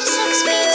Six feet.